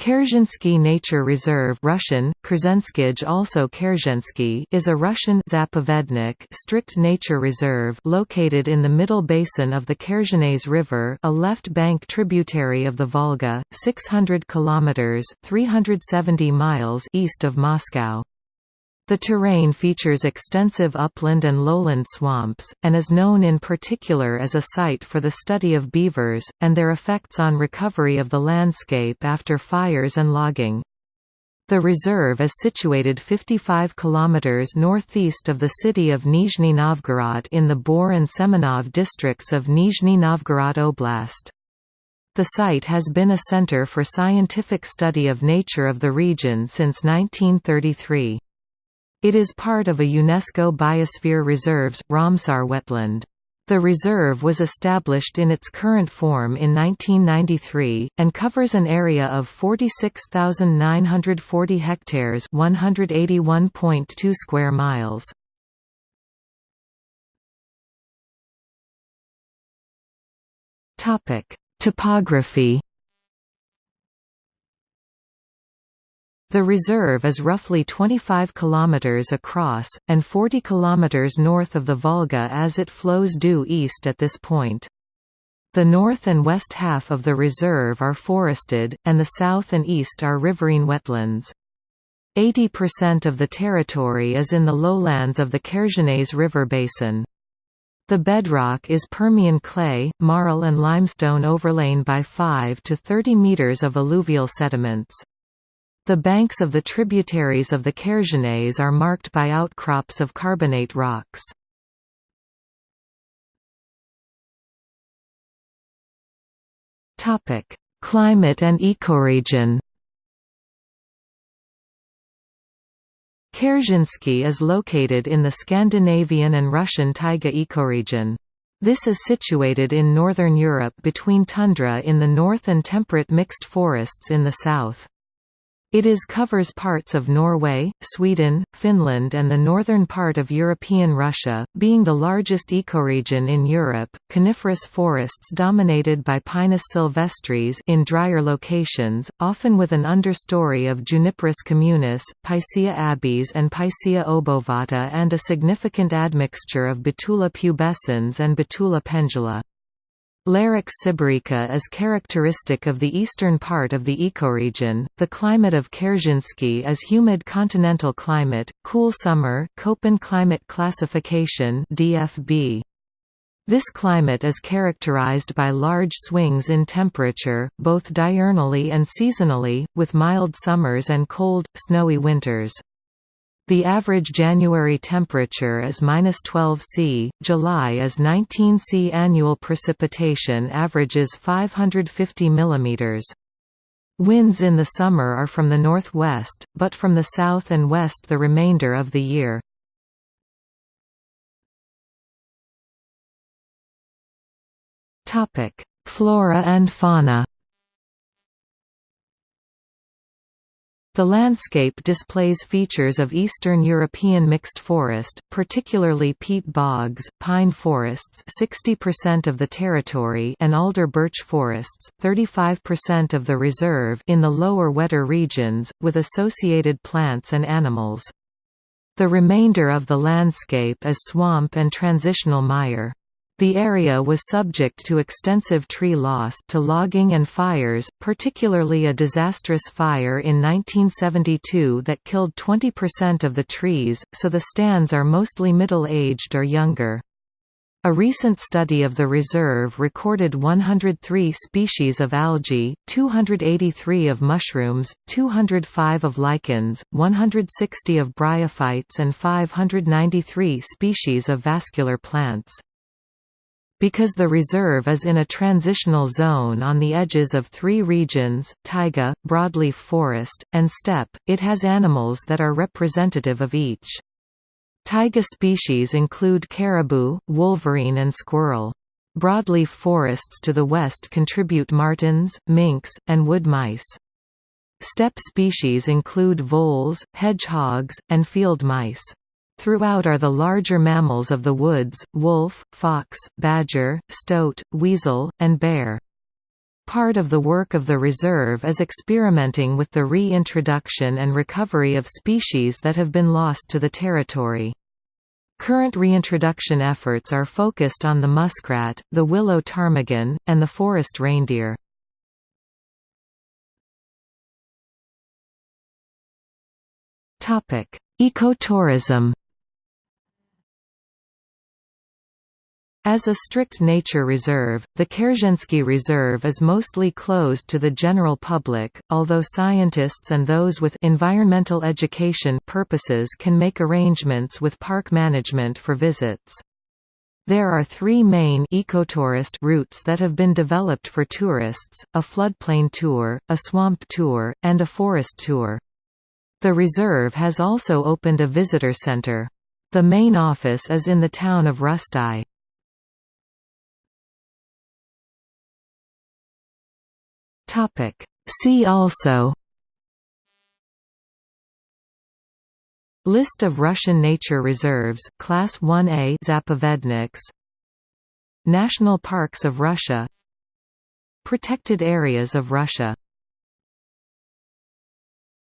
Kerzhensky Nature Reserve Russian, also Kerzhensky is a Russian Zapovednik strict nature reserve located in the middle basin of the Kerzhenets River a left-bank tributary of the Volga, 600 kilometers 370 miles east of Moscow. The terrain features extensive upland and lowland swamps, and is known in particular as a site for the study of beavers, and their effects on recovery of the landscape after fires and logging. The reserve is situated 55 km northeast of the city of Nizhny Novgorod in the Bor and Semenov districts of Nizhny Novgorod Oblast. The site has been a center for scientific study of nature of the region since 1933. It is part of a UNESCO Biosphere Reserves, Ramsar wetland. The reserve was established in its current form in 1993, and covers an area of 46,940 hectares 181.2 square miles. Topography The reserve is roughly 25 km across, and 40 km north of the Volga as it flows due east at this point. The north and west half of the reserve are forested, and the south and east are riverine wetlands. 80% of the territory is in the lowlands of the Kerzhenets River basin. The bedrock is Permian clay, marl and limestone overlain by 5 to 30 meters of alluvial sediments. The banks of the tributaries of the Kerzhenets are marked by outcrops of carbonate rocks. Climate and ecoregion Kerzhensky is located in the Scandinavian and Russian taiga ecoregion. This is situated in northern Europe between tundra in the north and temperate mixed forests in the south. It is covers parts of Norway, Sweden, Finland and the northern part of European Russia, being the largest ecoregion in Europe. Coniferous forests dominated by Pinus sylvestris in drier locations, often with an understory of Juniperus communis, Picea abies and Picea obovata and a significant admixture of Betula pubescens and Betula pendula. Larix sibirica is characteristic of the eastern part of the ecoregion. The climate of Kerzhensky is humid continental climate, cool summer, Köppen climate classification (DFB). This climate is characterized by large swings in temperature, both diurnally and seasonally, with mild summers and cold, snowy winters. The average January temperature is -12 C, July is 19 C. Annual precipitation averages 550 mm. Winds in the summer are from the northwest, but from the south and west the remainder of the year. Flora and fauna The landscape displays features of Eastern European mixed forest, particularly peat bogs, pine forests 60% of the territory and alder birch forests, 35% of the reserve in the lower wetter regions, with associated plants and animals. The remainder of the landscape is swamp and transitional mire. The area was subject to extensive tree loss to logging and fires, particularly a disastrous fire in 1972 that killed 20% of the trees, so the stands are mostly middle-aged or younger. A recent study of the reserve recorded 103 species of algae, 283 of mushrooms, 205 of lichens, 160 of bryophytes and 593 species of vascular plants. Because the reserve is in a transitional zone on the edges of three regions, taiga, broadleaf forest, and steppe, it has animals that are representative of each. Taiga species include caribou, wolverine and squirrel. Broadleaf forests to the west contribute martens, minks, and wood mice. Steppe species include voles, hedgehogs, and field mice. Throughout are the larger mammals of the woods, wolf, fox, badger, stoat, weasel, and bear. Part of the work of the reserve is experimenting with the reintroduction and recovery of species that have been lost to the territory. Current reintroduction efforts are focused on the muskrat, the willow ptarmigan, and the forest reindeer. Ecotourism As a strict nature reserve, the Kerzhensky Reserve is mostly closed to the general public, although scientists and those with environmental education purposes can make arrangements with park management for visits. There are three main ecotourist routes that have been developed for tourists, a floodplain tour, a swamp tour, and a forest tour. The reserve has also opened a visitor center. The main office is in the town of Rustai. Topic. See also List of Russian nature reserves Class 1A Zapovedniks. National parks of Russia. Protected areas of Russia